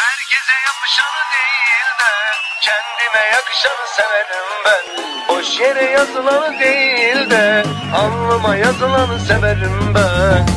Herkese yapışanı değil de kendime yakışanı severim ben. Boş yere yazılanı değil de alnıma yazılanı severim ben.